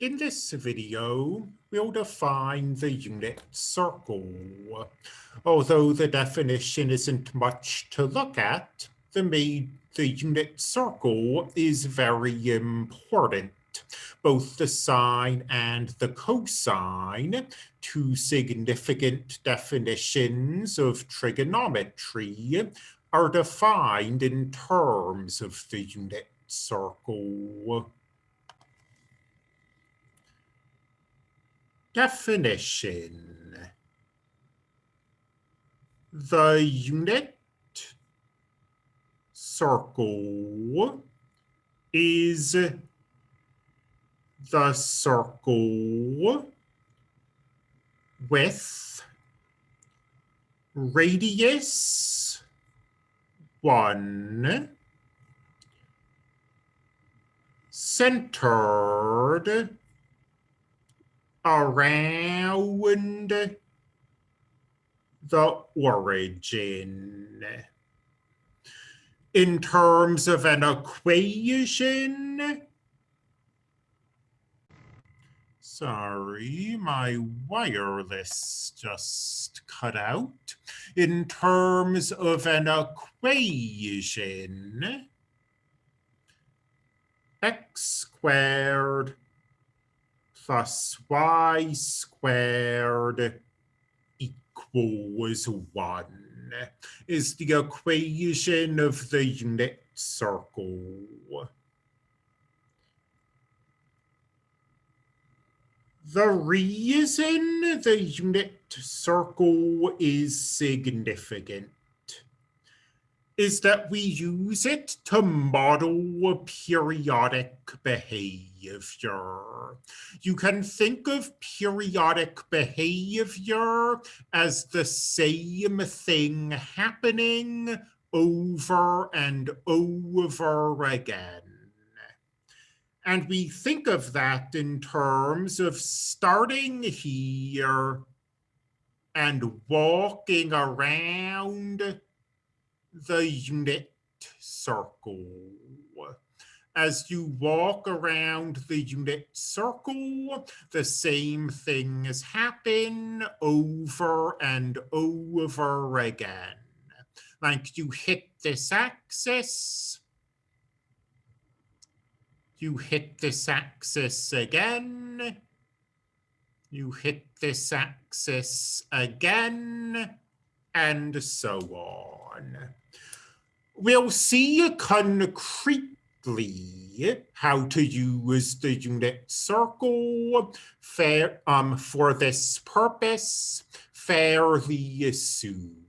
In this video, we'll define the unit circle. Although the definition isn't much to look at, the, the unit circle is very important. Both the sine and the cosine, two significant definitions of trigonometry, are defined in terms of the unit circle. Definition. The unit circle is the circle with radius 1 centered around the origin. In terms of an equation, sorry, my wireless just cut out. In terms of an equation, x squared plus y squared equals 1 is the equation of the unit circle. The reason the unit circle is significant is that we use it to model periodic behavior. You can think of periodic behavior as the same thing happening over and over again. And we think of that in terms of starting here and walking around the unit circle. As you walk around the unit circle, the same things happen over and over again. Like you hit this axis, you hit this axis again, you hit this axis again, and so on. We'll see concretely. How to use the unit circle. Fair, um, for this purpose. Fairly soon.